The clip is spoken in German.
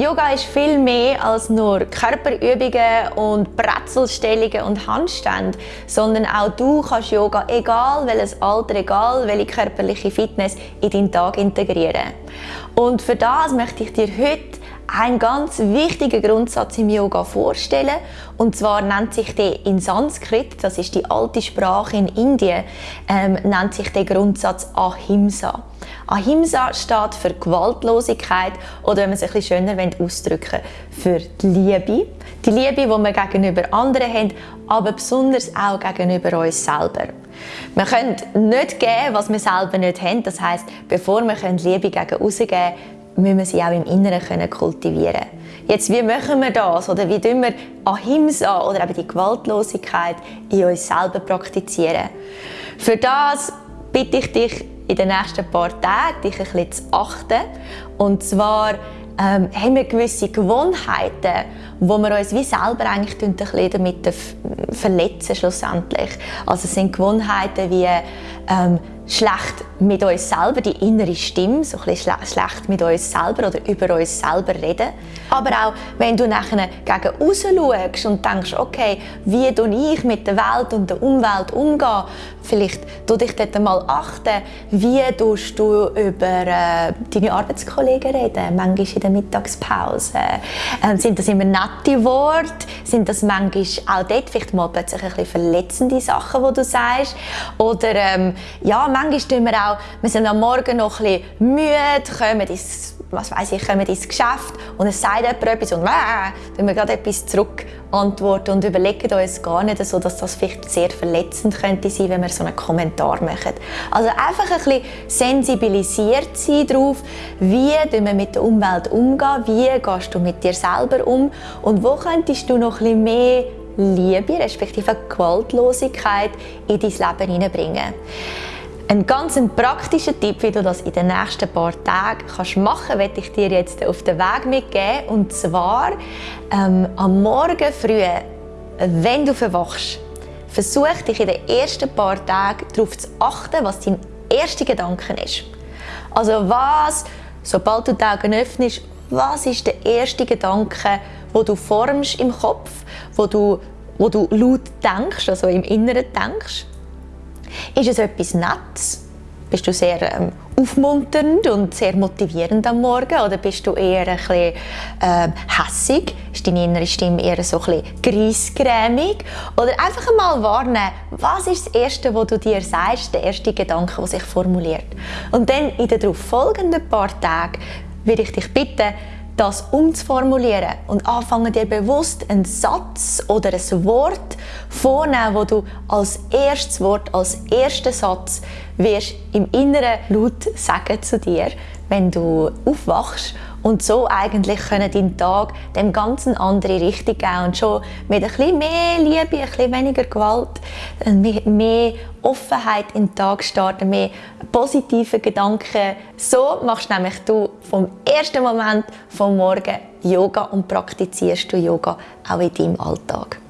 Yoga ist viel mehr als nur Körperübungen und Brezelstellungen und Handstände, sondern auch du kannst Yoga, egal welches Alter, egal welche körperliche Fitness, in deinen Tag integrieren. Und für das möchte ich dir heute einen ganz wichtigen Grundsatz im Yoga vorstellen. Und zwar nennt sich der in Sanskrit, das ist die alte Sprache in Indien, ähm, nennt sich der Grundsatz Ahimsa. Ahimsa steht für Gewaltlosigkeit oder wenn man es ein bisschen schöner ausdrücken für die Liebe. Die Liebe, die wir gegenüber anderen haben, aber besonders auch gegenüber uns selber. Wir können nicht geben, was wir selber nicht haben. Das heißt, bevor wir Liebe gegen außen geben müssen wir sie auch im Inneren können kultivieren Jetzt, wie machen wir das? Oder wie tun wir Ahimsa oder eben die Gewaltlosigkeit in uns selber praktizieren? Für das bitte ich dich in den nächsten paar Tagen, dich ein bisschen zu achten. Und zwar ähm, haben wir gewisse Gewohnheiten, wo wir uns wie selber eigentlich ein damit verletzen schlussendlich. Also es sind Gewohnheiten wie ähm, schlecht mit uns selber, die innere Stimme, so ein bisschen schlecht mit uns selber oder über uns selber reden. Aber auch, wenn du nachher gegen raus schaust und denkst, okay, wie tue ich mit der Welt und der Umwelt umgehen? Vielleicht tu dich dort einmal achten, wie tust du über äh, deine Arbeitskollegen reden, manchmal in der Mittagspause. Äh, sind das immer nette Worte? Sind das manchmal auch dort vielleicht mal plötzlich ein bisschen verletzende Sachen, die du sagst? Oder ähm, ja, manchmal tun wir auch, wir sind am Morgen noch ein bisschen müde, kommen ins, was weiss ich, kommen ins Geschäft und es sagt jemand etwas und äh, dann wir gerade etwas zurück antworten und überlegen uns gar nicht so, dass das vielleicht sehr verletzend könnte sein, wenn wir so einen Kommentar machen. Also einfach ein bisschen sensibilisiert sein darauf, wie wir mit der Umwelt umgehen, wie gehst du mit dir selber um und wo könntest du noch ein bisschen mehr Liebe, respektive Gewaltlosigkeit in dein Leben hineinbringen. Ein ganz praktischer Tipp, wie du das in den nächsten paar Tagen kannst machen kannst, werde ich dir jetzt auf den Weg mitgeben. Und zwar ähm, am Morgen früh, wenn du verwachst, versuch dich in den ersten paar Tagen darauf zu achten, was dein erster Gedanke ist. Also was, sobald du die Augen öffnest, was ist der erste Gedanke, wo du formst im Kopf, wo du, wo du laut denkst, also im Inneren denkst? Ist es etwas Nettes? Bist du sehr ähm, aufmunternd und sehr motivierend am Morgen oder bist du eher ein bisschen ähm, hässig? Ist deine innere Stimme eher so ein bisschen griesgrämig? Oder einfach einmal warnen, was ist das Erste, was du dir sagst, der erste Gedanke, der sich formuliert? Und dann in den darauf folgenden paar Tagen würde ich dich bitten, das umzuformulieren und anfangen dir bewusst einen Satz oder ein Wort vornehmen, wo du als erstes Wort, als ersten Satz wirst im Inneren laut sagen zu dir, wenn du aufwachst und so eigentlich können deinen Tag dem ganzen andere Richtung geben und schon mit ein bisschen mehr Liebe, ein bisschen weniger Gewalt, mehr Offenheit in den Tag starten, mehr positive Gedanken. So machst nämlich du vom ersten Moment vom Morgen Yoga und praktizierst du Yoga auch in deinem Alltag.